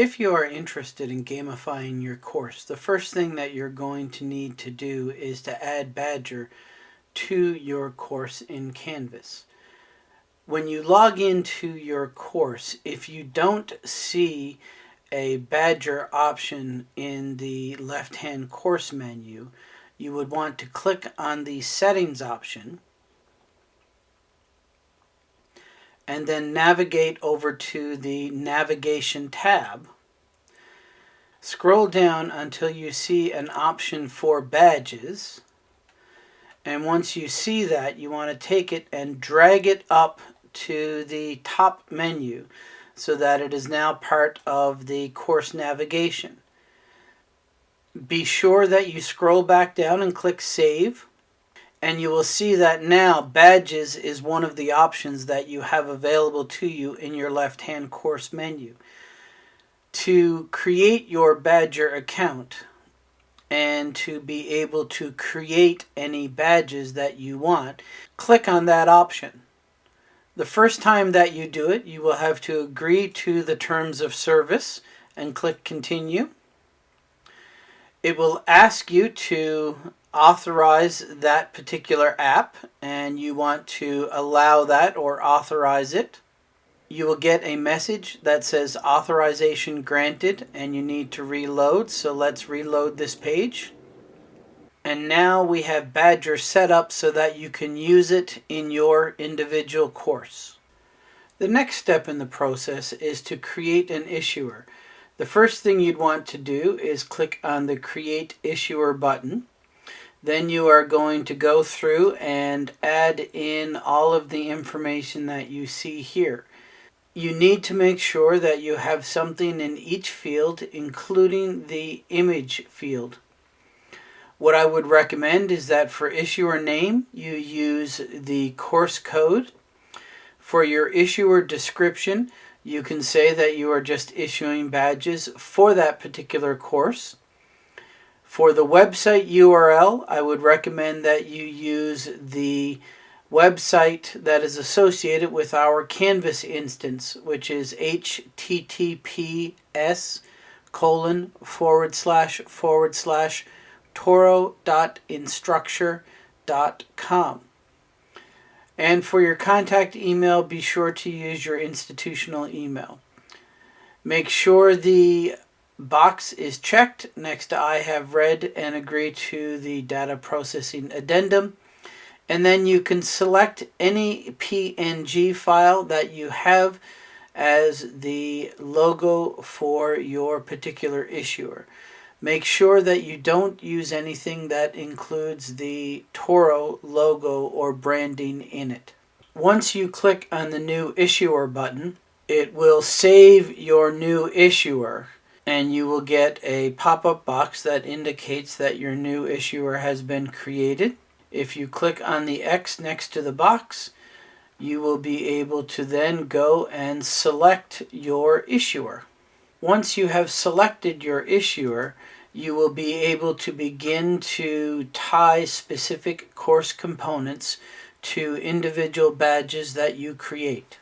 If you are interested in gamifying your course, the first thing that you're going to need to do is to add Badgr to your course in Canvas. When you log into your course, if you don't see a Badgr option in the left-hand course menu, you would want to click on the Settings option and then navigate over to the Navigation tab. Scroll down until you see an option for badges. And once you see that, you want to take it and drag it up to the top menu so that it is now part of the course navigation. Be sure that you scroll back down and click Save and you will see that now badges is one of the options that you have available to you in your left hand course menu. To create your Badgr account and to be able to create any badges that you want, click on that option. The first time that you do it, you will have to agree to the terms of service and click continue. It will ask you to authorize that particular app and you want to allow that or authorize it, you will get a message that says authorization granted and you need to reload. So let's reload this page. And now we have Badgr set up so that you can use it in your individual course. The next step in the process is to create an issuer. The first thing you'd want to do is click on the Create Issuer button. Then you are going to go through and add in all of the information that you see here. You need to make sure that you have something in each field, including the image field. What I would recommend is that for issuer name, you use the course code. For your issuer description, you can say that you are just issuing badges for that particular course. For the website URL, I would recommend that you use the website that is associated with our Canvas instance, which is https colon forward slash forward slash toro.instructure.com. And for your contact email, be sure to use your institutional email. Make sure the box is checked next I have read and agree to the data processing addendum. And then you can select any PNG file that you have as the logo for your particular issuer. Make sure that you don't use anything that includes the Toro logo or branding in it. Once you click on the new issuer button, it will save your new issuer and you will get a pop-up box that indicates that your new issuer has been created. If you click on the X next to the box, you will be able to then go and select your issuer. Once you have selected your issuer, you will be able to begin to tie specific course components to individual badges that you create.